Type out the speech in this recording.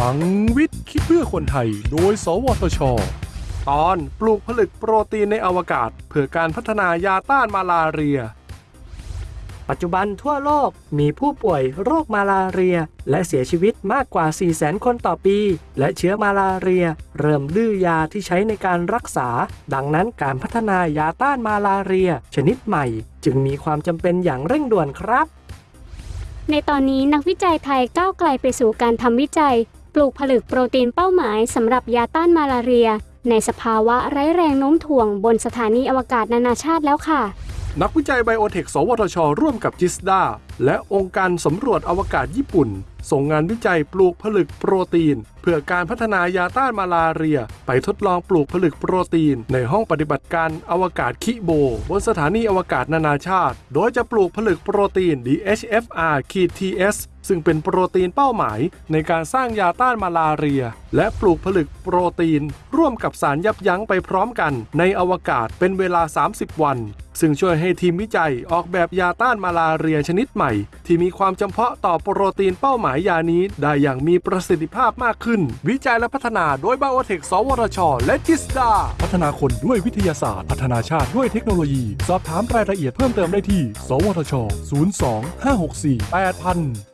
ลังวิทย์คิดเพื่อคนไทย โดย สวทช ตอนปลูกผลึกโปรตีนในอวกาศ เพื่อการพัฒนายาต้านมาลาเรีย ปัจจุบันทั่วโลกมีผู้ป่วยโรคมาลาเรีย และเสียชีวิตมากกว่า 400,000 คนต่อปี และเชื้อมาลาเรีย เริ่มดื้อยาที่ใช้ในการรักษา ดังนั้นการพัฒนายาต้านมาลาเรีย ชนิดใหม่ จึงมีความจำเป็นอย่างเร่งด่วนครับในตอนนี้นักวิจัยไทยก้าวไกลไปสู่การทำวิจัย ปลูกผลึกโปรตีนเป้าหมายสำหรับยาต้านมาลาเรีย ในสภาวะไร้แรงโน้มถ่วงบนสถานีอวกาศนานาชาติแล้วค่ะ นักวิจัยไบโอเทค สวทช ร่วมกับจิสดาและองค์การสำรวจอวกาศญี่ปุ่น ส่งงานวิจัยปลูกผลึกโปรตีน เพื่อการพัฒนายาต้านมาลาเรีย ไปทดลองปลูกผลึกโปรตีน ในห้องปฏิบัติการอวกาศคิโบบนสถานีอวกาศนานาชาติ โดยจะปลูกผลึกโปรตีน DHFR-TS ซึ่งเป็นโปรตีนเป้าหมาย ในการสร้างยาต้านมาลาเรีย และปลูกผลึกโปรตีน ร่วมกับสารยับยั้งไปพร้อมกัน ในอวกาศเป็นเวลา 30 วัน ซึ่งช่วยให้ทีมวิจัยออกแบบยาต้านมาลาเรียชนิดใหม่ ที่มีความจำเพาะต่อโปรตีนเป้าหมายยานี้ ได้อย่างมีประสิทธิภาพมากขึ้น วิจัยและพัฒนาโดยบ i โอเทคสวทชและจิสดา พัฒนาคนด้วยวิทยาศาสตร์ พัฒนาชาติด้วยเทคโนโลยี สอบถามรายละเอียดเพิ่มเติมได้ที่ สวทช 02 564 8000